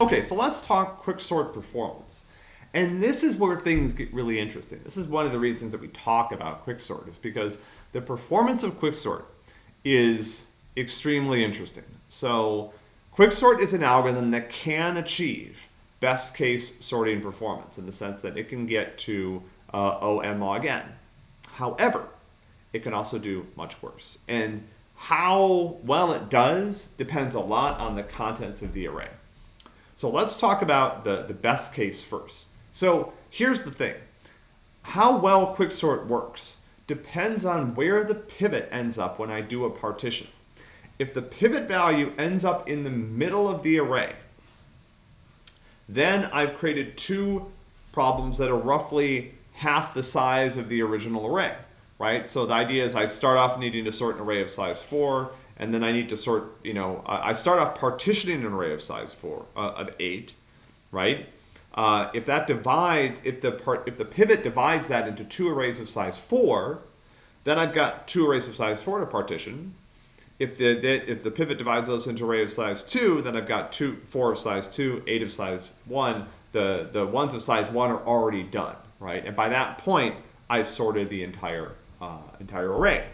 Okay, so let's talk quicksort performance. And this is where things get really interesting. This is one of the reasons that we talk about quicksort is because the performance of quicksort is extremely interesting. So quicksort is an algorithm that can achieve best case sorting performance in the sense that it can get to uh, O n log n. However, it can also do much worse. And how well it does depends a lot on the contents of the array. So let's talk about the, the best case first. So here's the thing. How well quicksort works depends on where the pivot ends up when I do a partition. If the pivot value ends up in the middle of the array, then I've created two problems that are roughly half the size of the original array, right? So the idea is I start off needing to sort an array of size 4, and then I need to sort, you know, I start off partitioning an array of size 4, uh, of 8, right? Uh, if that divides, if the part, if the pivot divides that into two arrays of size 4, then I've got two arrays of size 4 to partition. If the, the, if the pivot divides those into array of size 2, then I've got two, 4 of size 2, 8 of size 1. The, the ones of size 1 are already done, right? And by that point, I've sorted the entire, uh, entire array.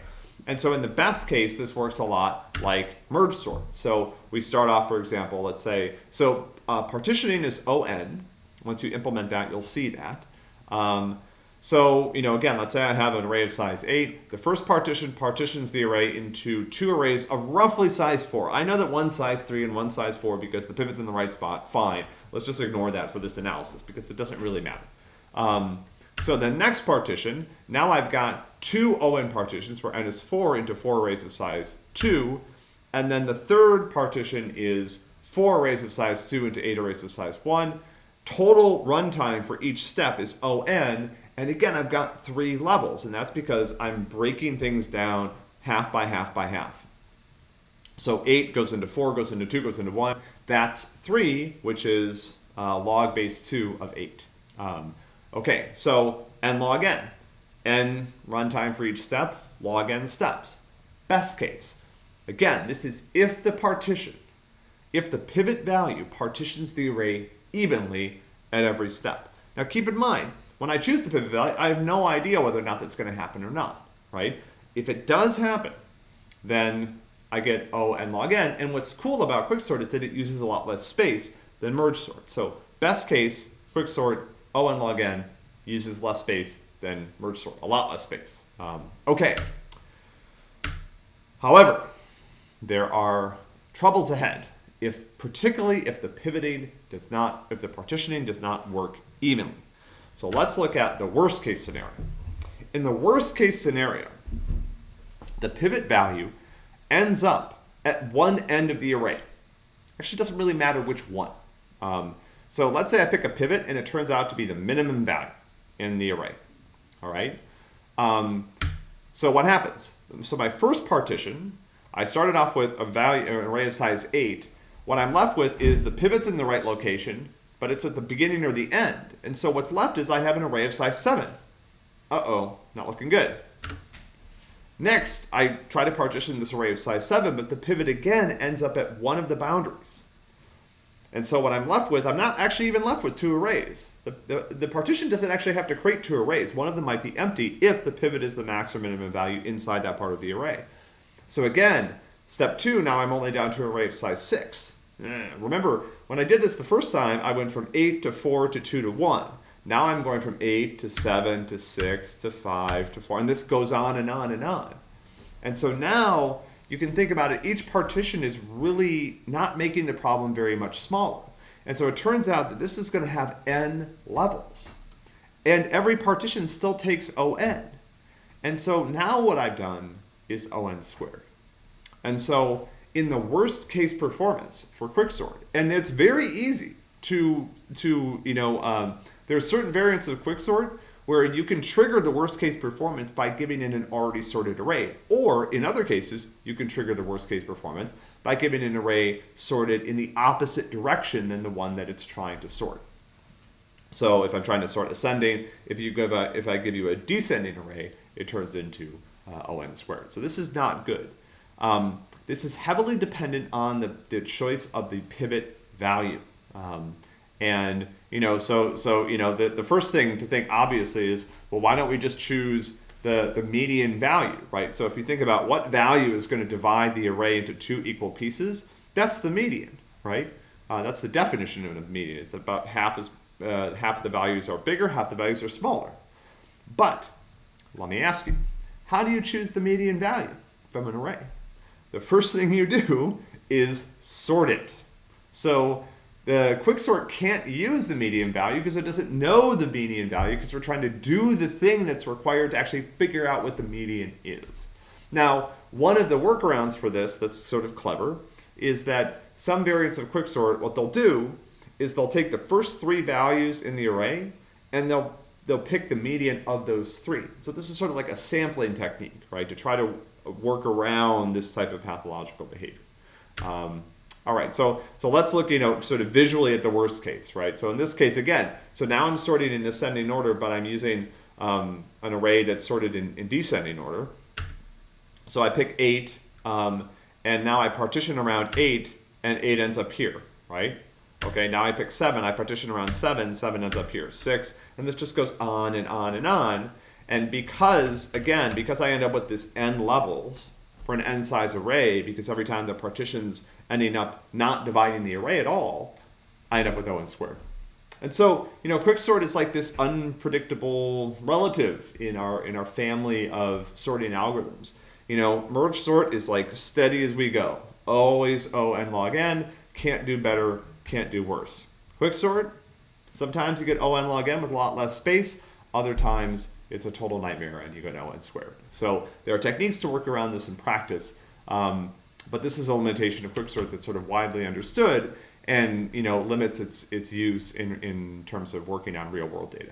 And so in the best case, this works a lot like merge sort. So we start off, for example, let's say, so uh, partitioning is ON. Once you implement that, you'll see that. Um, so, you know, again, let's say I have an array of size 8. The first partition partitions the array into two arrays of roughly size 4. I know that one size 3 and one size 4 because the pivot's in the right spot. Fine. Let's just ignore that for this analysis because it doesn't really matter. Um, so the next partition, now I've got two ON partitions where n is 4 into four arrays of size 2. And then the third partition is four arrays of size 2 into eight arrays of size 1. Total runtime for each step is ON. And again, I've got three levels, and that's because I'm breaking things down half by half by half. So 8 goes into 4, goes into 2, goes into 1. That's 3, which is uh, log base 2 of 8. Um, Okay, so n log n. n runtime for each step, log n steps. Best case. Again, this is if the partition, if the pivot value partitions the array evenly at every step. Now keep in mind, when I choose the pivot value, I have no idea whether or not that's going to happen or not, right? If it does happen, then I get O n log n. And what's cool about quicksort is that it uses a lot less space than merge sort. So best case, quicksort O n log n uses less space than merge sort, a lot less space. Um, okay. However, there are troubles ahead if particularly if the pivoting does not, if the partitioning does not work evenly. So let's look at the worst case scenario. In the worst case scenario, the pivot value ends up at one end of the array. Actually, doesn't really matter which one. Um, so let's say I pick a pivot and it turns out to be the minimum value in the array. All right. Um, so what happens? So my first partition, I started off with a value, an array of size 8. What I'm left with is the pivot's in the right location, but it's at the beginning or the end. And so what's left is I have an array of size 7. Uh-oh, not looking good. Next, I try to partition this array of size 7, but the pivot again ends up at one of the boundaries. And so what I'm left with, I'm not actually even left with two arrays. The, the, the, partition doesn't actually have to create two arrays. One of them might be empty if the pivot is the max or minimum value inside that part of the array. So again, step two, now I'm only down to an array of size six. Eh, remember, when I did this the first time, I went from eight to four to two to one. Now I'm going from eight to seven to six to five to four, and this goes on and on and on. And so now you can think about it, each partition is really not making the problem very much smaller. And so it turns out that this is going to have n levels. And every partition still takes on. And so now what I've done is on squared. And so in the worst case performance for quicksort, and it's very easy to, to you know, um, there are certain variants of quicksort where you can trigger the worst case performance by giving in an already sorted array. Or in other cases, you can trigger the worst case performance by giving an array sorted in the opposite direction than the one that it's trying to sort. So if I'm trying to sort ascending, if you give a, if I give you a descending array, it turns into uh, ON squared. So this is not good. Um, this is heavily dependent on the, the choice of the pivot value. Um, and you know, so so you know, the, the first thing to think obviously is, well, why don't we just choose the, the median value, right? So if you think about what value is going to divide the array into two equal pieces, that's the median, right? Uh, that's the definition of a median. It's about half is uh, half the values are bigger, half the values are smaller. But let me ask you, how do you choose the median value from an array? The first thing you do is sort it. So the quicksort can't use the median value because it doesn't know the median value because we're trying to do the thing that's required to actually figure out what the median is. Now, one of the workarounds for this that's sort of clever is that some variants of quicksort, what they'll do is they'll take the first three values in the array and they'll they'll pick the median of those three. So this is sort of like a sampling technique, right, to try to work around this type of pathological behavior. Um, all right, so so let's look, you know, sort of visually at the worst case, right? So in this case, again, so now I'm sorting in ascending order, but I'm using um, an array that's sorted in, in, descending order. So I pick eight, um, and now I partition around eight, and eight ends up here, right? Okay, now I pick seven, I partition around seven, seven ends up here, six, and this just goes on and on and on. And because, again, because I end up with this n levels, for an n size array because every time the partition's ending up not dividing the array at all, I end up with O n squared. And so, you know, quicksort is like this unpredictable relative in our in our family of sorting algorithms. You know, merge sort is like steady as we go. Always O n log n, can't do better, can't do worse. Quicksort, sometimes you get O n log n with a lot less space, other times it's a total nightmare and you go no n squared. So there are techniques to work around this in practice, um, but this is a limitation of quicksort that's sort of widely understood and you know limits its its use in, in terms of working on real world data.